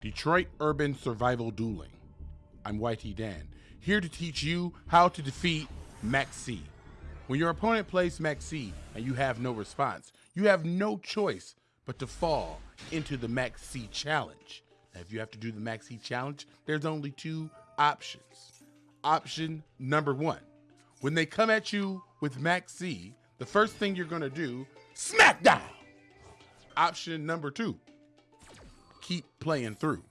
Detroit Urban Survival Dueling. I'm YT Dan, here to teach you how to defeat Max C. When your opponent plays Max C and you have no response, you have no choice but to fall into the Max C challenge. Now, if you have to do the Max C challenge, there's only two options. Option number one, when they come at you with Max C, the first thing you're gonna do, smackdown. Option number two, keep playing through.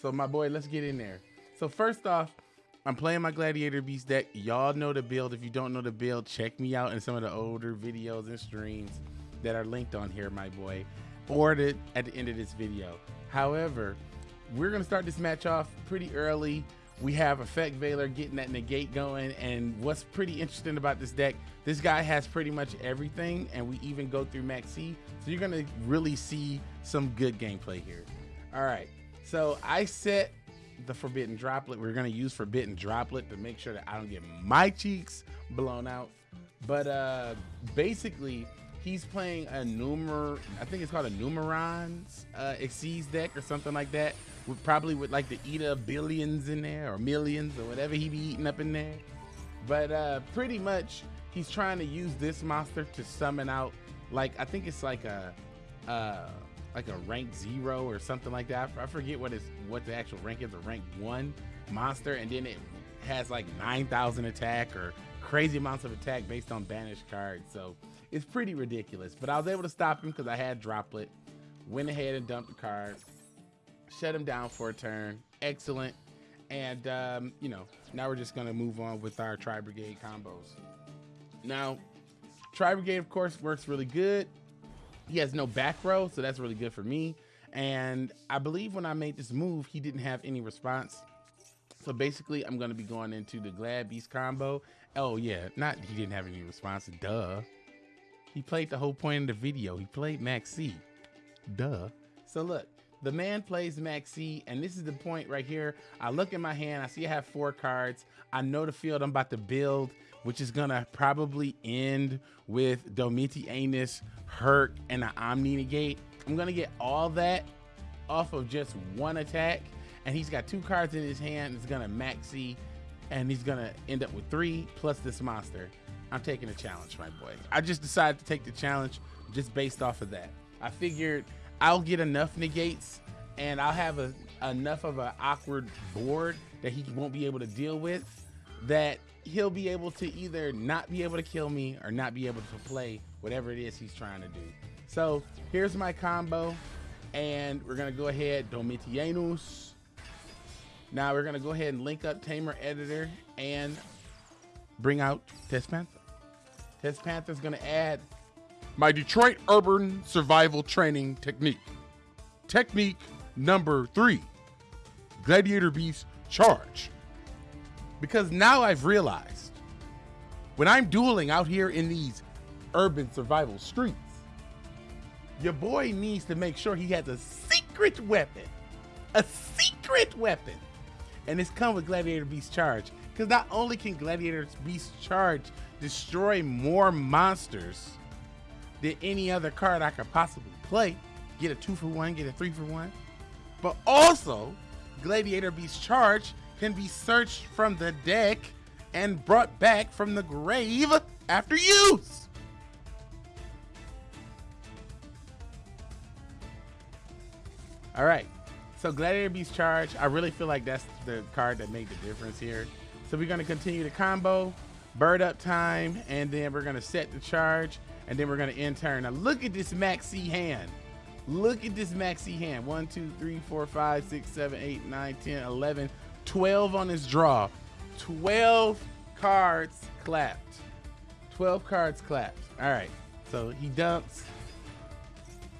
So my boy, let's get in there. So first off, I'm playing my Gladiator Beast deck. Y'all know the build. If you don't know the build, check me out in some of the older videos and streams that are linked on here, my boy, or the, at the end of this video. However, we're gonna start this match off pretty early. We have Effect Veiler getting that negate going, and what's pretty interesting about this deck, this guy has pretty much everything, and we even go through Maxi, so you're gonna really see some good gameplay here. All right, so I set the Forbidden Droplet. We're gonna use Forbidden Droplet to make sure that I don't get my cheeks blown out. But uh, basically, he's playing a Numer, I think it's called a Numerons uh, Exceeds deck or something like that. With probably with like the eater billions in there or millions or whatever he be eating up in there. But uh, pretty much, he's trying to use this monster to summon out like I think it's like a. Uh, like a rank zero or something like that. I forget what is what the actual rank is, a rank one monster, and then it has like 9,000 attack or crazy amounts of attack based on banished cards. So it's pretty ridiculous. But I was able to stop him because I had Droplet. Went ahead and dumped the card, shut him down for a turn. Excellent. And um, you know, now we're just gonna move on with our Tri Brigade combos. Now, Tri Brigade, of course, works really good. He has no back row, so that's really good for me. And I believe when I made this move, he didn't have any response. So basically, I'm going to be going into the Glad Beast combo. Oh, yeah, not he didn't have any response. Duh. He played the whole point of the video. He played Max C. Duh. So look, the man plays Max C, and this is the point right here. I look in my hand, I see I have four cards. I know the field I'm about to build which is gonna probably end with Domitianus, Herc, and an Omni Negate. I'm gonna get all that off of just one attack, and he's got two cards in his hand. It's gonna maxi, and he's gonna end up with three plus this monster. I'm taking a challenge, my boy. I just decided to take the challenge just based off of that. I figured I'll get enough negates and I'll have a, enough of an awkward board that he won't be able to deal with that he'll be able to either not be able to kill me or not be able to play whatever it is he's trying to do. So here's my combo, and we're gonna go ahead, Domitianus. Now we're gonna go ahead and link up Tamer Editor and bring out Test Panther. Test Panther's gonna add my Detroit Urban Survival Training Technique. Technique number three, Gladiator Beast Charge. Because now I've realized when I'm dueling out here in these urban survival streets, your boy needs to make sure he has a secret weapon. A secret weapon. And it's come with Gladiator Beast Charge. Because not only can Gladiator Beast Charge destroy more monsters than any other card I could possibly play, get a two for one, get a three for one, but also Gladiator Beast Charge can be searched from the deck and brought back from the grave after use. All right, so Gladiator Beast Charge, I really feel like that's the card that made the difference here. So we're gonna continue the combo, bird up time, and then we're gonna set the charge, and then we're gonna end turn. Now look at this maxi hand. Look at this maxi hand. One, two, three, four, five, six, seven, eight, nine, 10, 11, 12 on his draw. 12 cards clapped. 12 cards clapped. All right. So he dumps.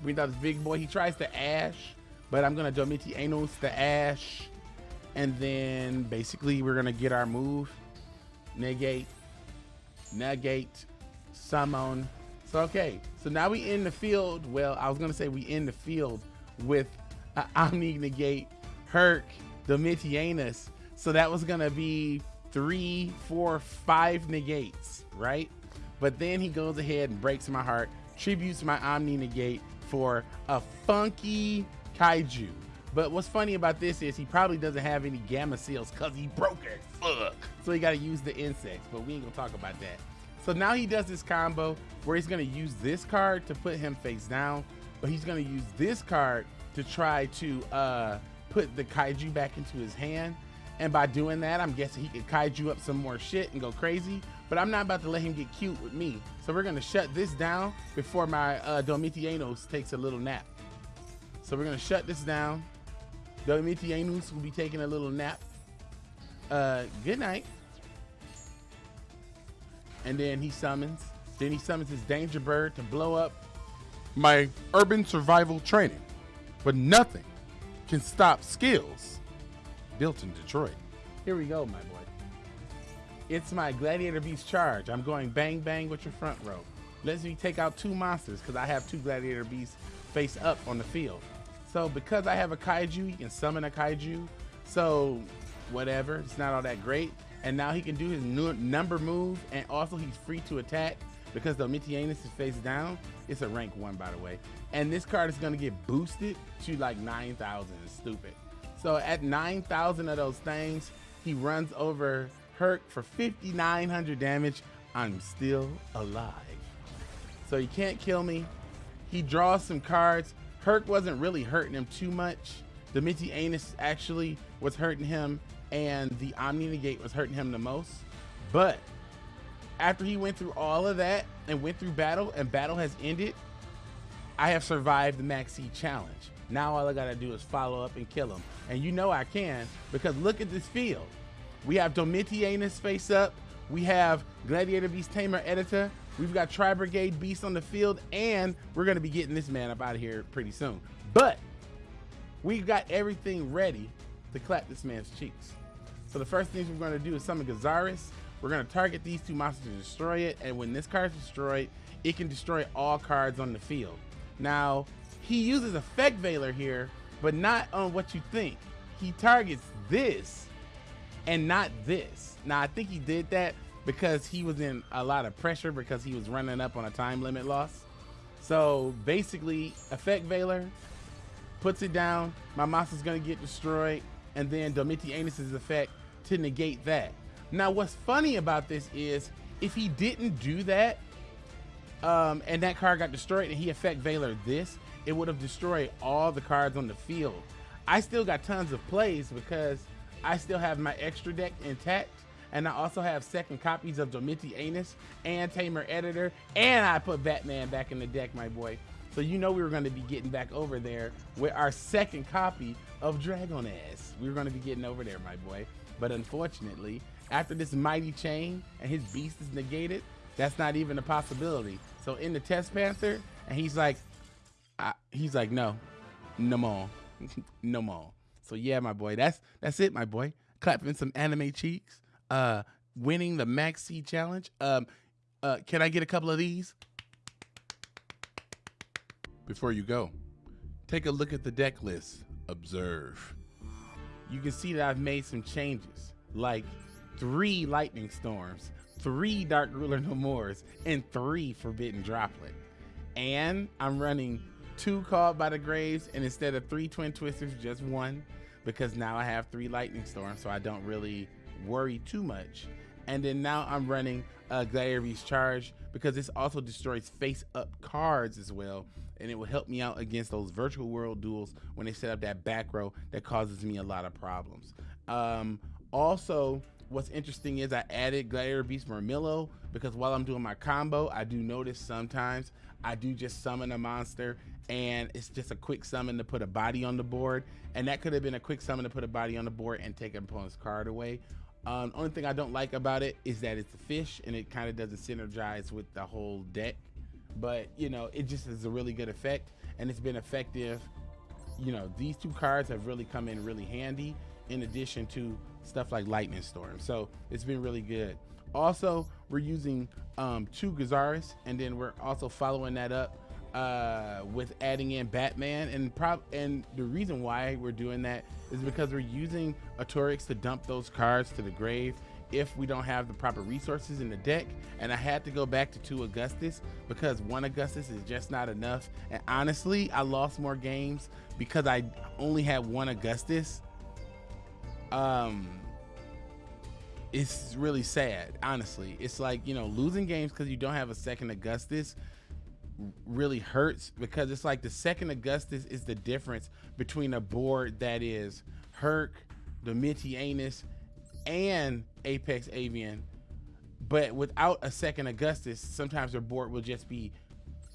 Brings out this big boy. He tries to ash, but I'm going to Domitianus the ash. And then basically we're to get our move. Negate. Negate. Summon. So, okay. So now we in the field. Well, I was to say we in the field with uh, Omni Negate, Herc, Domitianus. So that was gonna be three, four, five negates, right? But then he goes ahead and breaks my heart, tributes my Omni negate for a funky kaiju. But what's funny about this is he probably doesn't have any Gameciels because he broke it. Fuck. So he got to use the insects, but we ain't gonna talk about that. So now he does this combo where he's gonna use this card to put him face down, but he's gonna use this card to try to uh, put the kaiju back into his hand. And by doing that, I'm guessing he could kaiju up some more shit and go crazy. But I'm not about to let him get cute with me. So we're gonna shut this down before my uh, Domitianus takes a little nap. So we're gonna shut this down. Domitianus will be taking a little nap. Uh, good night. And then he summons. Then he summons his danger bird to blow up my urban survival training. But nothing can stop skills built in Detroit. Here we go, my boy. It's my Gladiator Beast charge. I'm going bang bang with your front row. Let's me take out two monsters because I have two Gladiator Beasts face up on the field. So because I have a kaiju, he can summon a kaiju. So whatever, it's not all that great. And now he can do his new number move, and also he's free to attack because the Mitianus is face down. It's a rank one, by the way. And this card is gonna get boosted to like 9,000. It's stupid. So at 9,000 of those things, he runs over Herc for 5,900 damage. I'm still alive. So he can't kill me. He draws some cards. Herc wasn't really hurting him too much. The Domitianus actually was hurting him, and the Omni Negate was hurting him the most. But after he went through all of that and went through battle, and battle has ended, I have survived the Max C challenge. Now all I gotta do is follow up and kill him. And you know I can, because look at this field. We have Domitianus face up. We have Gladiator Beast Tamer Editor. We've got Tri Brigade Beast on the field, and we're gonna be getting this man up out of here pretty soon. But we've got everything ready to clap this man's cheeks. So the first things we're gonna do is summon Gyzarus. We're gonna target these two monsters to destroy it, and when this card is destroyed, it can destroy all cards on the field. Now, he uses Effect Veiler here, but not on what you think. He targets this and not this. Now, I think he did that because he was in a lot of pressure because he was running up on a time limit loss. So basically, Effect Veiler puts it down. My monster's gonna get destroyed, and then Domiti Domitianus's effect to negate that. Now, what's funny about this is if he didn't do that, um, and that card got destroyed, and he effect Veiler this, it would have destroyed all the cards on the field. I still got tons of plays because I still have my extra deck intact. And I also have second copies of Domitianus and Tamer Editor. And I put Batman back in the deck, my boy. So you know we were going to be getting back over there with our second copy of Dragoness. We were going to be getting over there, my boy. But unfortunately, after this mighty chain and his beast is negated, that's not even a possibility. So in the Test Panther, and he's like, I, he's like, no, no more, no more. So yeah, my boy, that's that's it, my boy. Clapping some anime cheeks. Uh, winning the Max C challenge. Um, uh, can I get a couple of these? Before you go, take a look at the deck list. Observe. You can see that I've made some changes, like three Lightning Storms, three Dark Ruler No Mores, and three Forbidden Droplet. And I'm running two Called by the Graves, and instead of three Twin Twisters, just one because now I have three lightning storms, so I don't really worry too much. And then now I'm running Gladiator Beast Charge because this also destroys face up cards as well. And it will help me out against those virtual world duels when they set up that back row that causes me a lot of problems. Um, also, what's interesting is I added Gladiator Beast Murmillo because while I'm doing my combo, I do notice sometimes I do just summon a monster and it's just a quick summon to put a body on the board. And that could have been a quick summon to put a body on the board and take an opponent's card away. Um, only thing I don't like about it is that it's a fish and it kind of doesn't synergize with the whole deck. But, you know, it just is a really good effect and it's been effective. You know, these two cards have really come in really handy in addition to stuff like Lightning Storm. So it's been really good. Also, we're using um, two Gyzarus and then we're also following that up uh, with adding in Batman, and prob and the reason why we're doing that is because we're using Arcturus to dump those cards to the grave, if we don't have the proper resources in the deck. And I had to go back to two Augustus because one Augustus is just not enough. And honestly, I lost more games because I only had one Augustus. Um, it's really sad, honestly. It's like, you know, losing games because you don't have a second Augustus really hurts because it's like the second Augustus is the difference between a board that is Herc, Domitianus, and Apex Avian. But without a second Augustus, sometimes their board will just be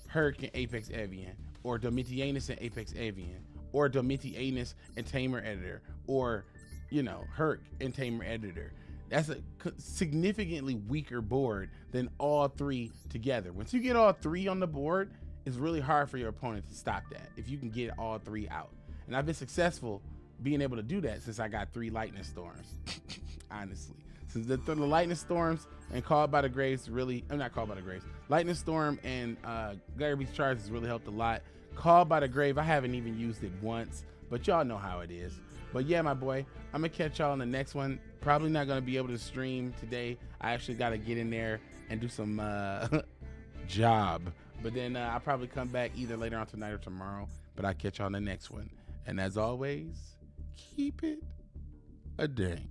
Herc and Apex Avian, or Domitianus and Apex Avian, or Domitianus and Tamer Editor, or you know, Herc and Tamer Editor. That's a significantly weaker board than all three together. Once you get all three on the board, it's really hard for your opponent to stop that if you can get all three out. And I've been successful being able to do that since I got three lightning storms. Honestly, since the, the, lightning storms and called by the graves really, I'm not called by the graves. Lightning storm and uh, Beast charge has really helped a lot. Called by the grave, I haven't even used it once, but y'all know how it is. But yeah, my boy, I'm gonna catch y'all on the next one. Probably not gonna be able to stream today. I actually gotta get in there and do some uh, job. But then uh, I'll probably come back either later on tonight or tomorrow. But I'll catch y'all on the next one. And as always, keep it a day.